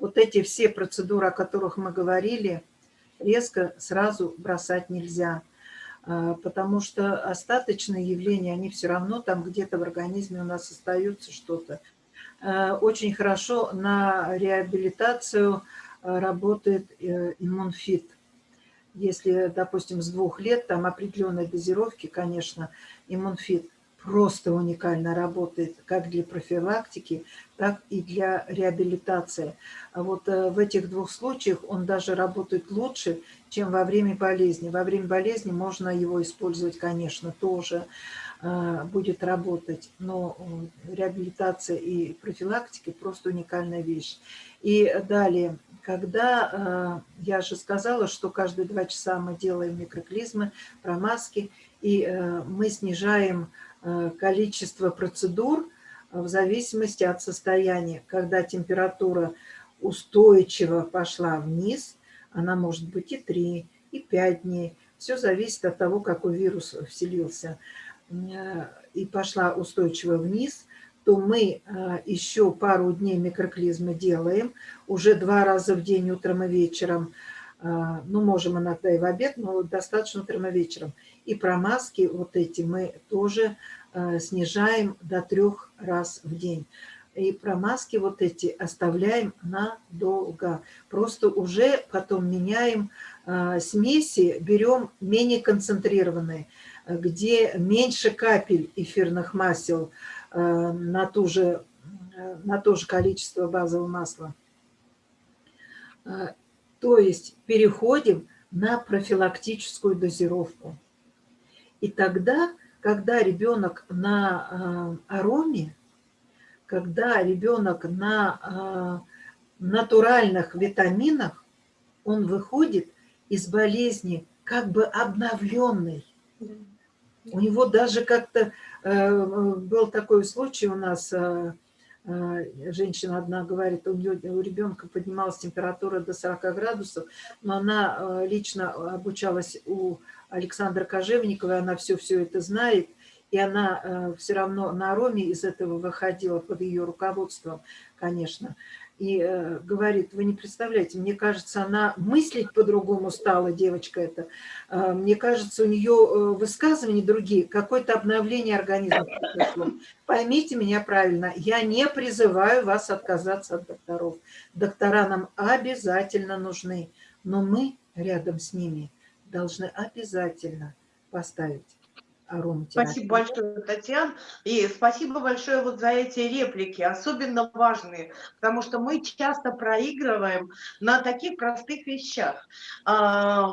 вот эти все процедуры, о которых мы говорили, резко сразу бросать нельзя. А, потому что остаточные явления, они все равно там где-то в организме у нас остаются что-то. Э, очень хорошо на реабилитацию э, работает э, иммунфит. Если, допустим, с двух лет, там определенные дозировки, конечно, иммунфит просто уникально работает как для профилактики, так и для реабилитации. А вот в этих двух случаях он даже работает лучше, чем во время болезни. Во время болезни можно его использовать, конечно, тоже. А, будет работать, но реабилитация и профилактика просто уникальная вещь. И далее, когда, а, я же сказала, что каждые два часа мы делаем микроклизмы, промазки, и а, мы снижаем количество процедур в зависимости от состояния. Когда температура устойчиво пошла вниз, она может быть и 3, и 5 дней. Все зависит от того, какой вирус вселился. Э, и пошла устойчиво вниз, то мы э, еще пару дней микроклизмы делаем, уже два раза в день, утром и вечером, э, ну, можем иногда и в обед, но достаточно утром и вечером. И промазки вот эти мы тоже снижаем до трех раз в день. И промазки вот эти оставляем надолго. Просто уже потом меняем смеси, берем менее концентрированные где меньше капель эфирных масел э, на, ту же, э, на то же количество базового масла. Э, то есть переходим на профилактическую дозировку. И тогда, когда ребенок на ароме, когда ребенок на натуральных витаминах, он выходит из болезни как бы обновленный. У него даже как-то э, был такой случай у нас, э, э, женщина одна говорит, у нее у ребенка поднималась температура до 40 градусов, но она лично обучалась у Александра Кожевникова, она все-все это знает, и она все равно на Роме из этого выходила под ее руководством, конечно и э, говорит, вы не представляете, мне кажется, она мыслить по-другому стала, девочка эта. Э, мне кажется, у нее э, высказывания другие, какое-то обновление организма произошло. Поймите меня правильно, я не призываю вас отказаться от докторов. Доктора нам обязательно нужны, но мы рядом с ними должны обязательно поставить ароматерапии. Спасибо большое, Татьяна. И спасибо большое вот за эти реплики, особенно важные, потому что мы часто проигрываем на таких простых вещах. А,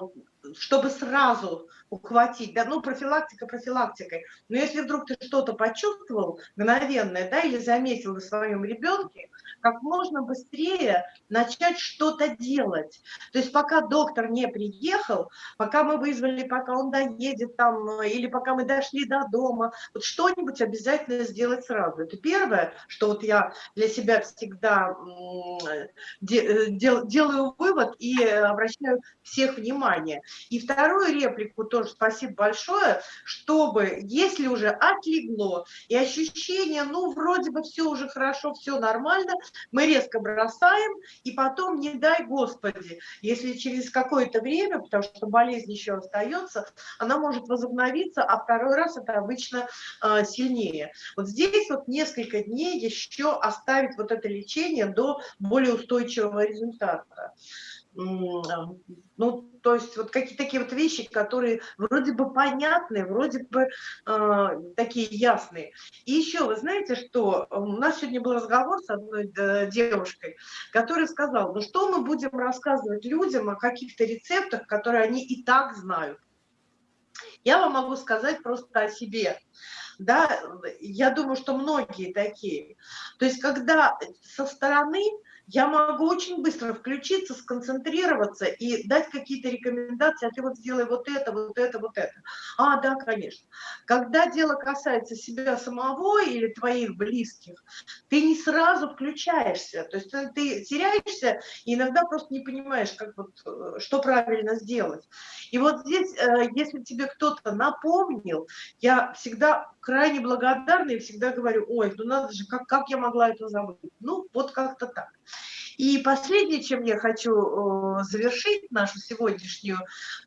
чтобы сразу ухватить, да, ну, профилактика профилактикой, но если вдруг ты что-то почувствовал мгновенное, да, или заметил на своем ребенке, как можно быстрее начать что-то делать. То есть пока доктор не приехал, пока мы вызвали, пока он доедет там, или пока мы дошли до дома, вот что-нибудь обязательно сделать сразу. Это первое, что вот я для себя всегда э, делаю вывод и обращаю всех внимание. И вторую реплику тоже спасибо большое, чтобы, если уже отлегло и ощущение, ну, вроде бы все уже хорошо, все нормально, мы резко бросаем, и потом, не дай Господи, если через какое-то время, потому что болезнь еще остается, она может возобновиться, а второй раз это обычно э, сильнее. Вот здесь вот несколько дней еще оставить вот это лечение до более устойчивого результата. Ну, то есть вот какие-то такие вот вещи, которые вроде бы понятные, вроде бы э, такие ясные. И еще, вы знаете, что у нас сегодня был разговор с одной э, девушкой, которая сказала, ну что мы будем рассказывать людям о каких-то рецептах, которые они и так знают. Я вам могу сказать просто о себе. Да, я думаю, что многие такие. То есть, когда со стороны я могу очень быстро включиться, сконцентрироваться и дать какие-то рекомендации, а ты вот сделай вот это, вот это, вот это. А, да, конечно. Когда дело касается себя самого или твоих близких, ты не сразу включаешься, то есть ты, ты теряешься и иногда просто не понимаешь, как вот, э, что правильно сделать. И вот здесь, э, если тебе кто-то напомнил, я всегда крайне благодарна и всегда говорю, ой, ну надо же, как, как я могла это забыть? Ну, вот как-то так. И последнее, чем я хочу э, завершить нашу сегодняшнюю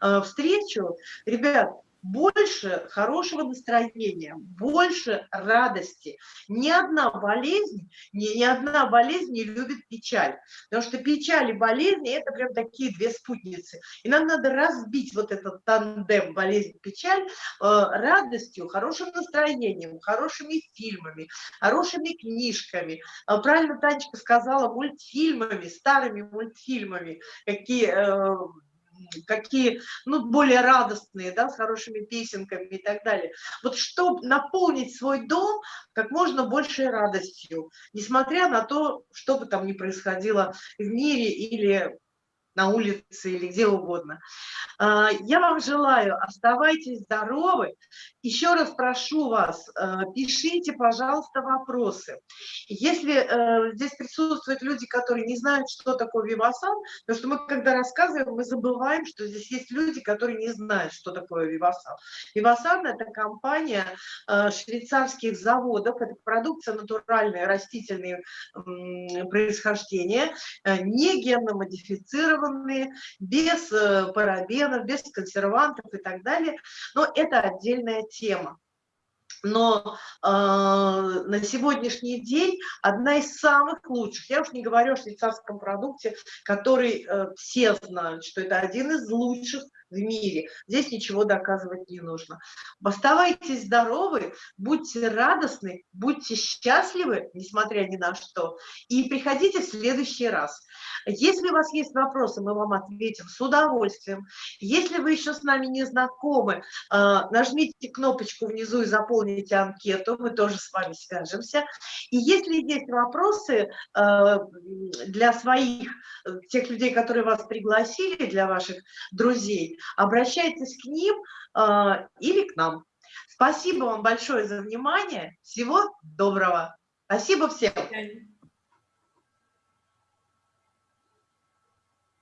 э, встречу, ребят, больше хорошего настроения, больше радости. Ни одна болезнь, ни, ни одна болезнь не любит печаль. Потому что печаль и болезни – это прям такие две спутницы. И нам надо разбить вот этот тандем болезнь-печаль э, радостью, хорошим настроением, хорошими фильмами, хорошими книжками. Э, правильно Танечка сказала, мультфильмами, старыми мультфильмами, какие… Э, какие, ну, более радостные, да, с хорошими песенками и так далее. Вот чтобы наполнить свой дом как можно большей радостью, несмотря на то, что бы там ни происходило в мире или на улице или где угодно. А, я вам желаю, оставайтесь здоровы. Еще раз прошу вас, э, пишите, пожалуйста, вопросы. Если э, здесь присутствуют люди, которые не знают, что такое Вивасан, потому что мы, когда рассказываем, мы забываем, что здесь есть люди, которые не знают, что такое Вивасан. Вивасан – это компания э, швейцарских заводов, это продукция натуральная, растительные происхождения, не генно-модифицированная, консервированные, без э, парабенов, без консервантов и так далее. Но это отдельная тема. Но э, на сегодняшний день одна из самых лучших, я уж не говорю о швейцарском продукте, который э, все знают, что это один из лучших в мире. Здесь ничего доказывать не нужно. Оставайтесь здоровы, будьте радостны, будьте счастливы, несмотря ни на что, и приходите в следующий раз. Если у вас есть вопросы, мы вам ответим с удовольствием. Если вы еще с нами не знакомы, а, нажмите кнопочку внизу и заполните анкету, мы тоже с вами свяжемся. И если есть вопросы а, для своих, тех людей, которые вас пригласили, для ваших друзей, обращайтесь к ним а, или к нам. Спасибо вам большое за внимание. Всего доброго. Спасибо всем.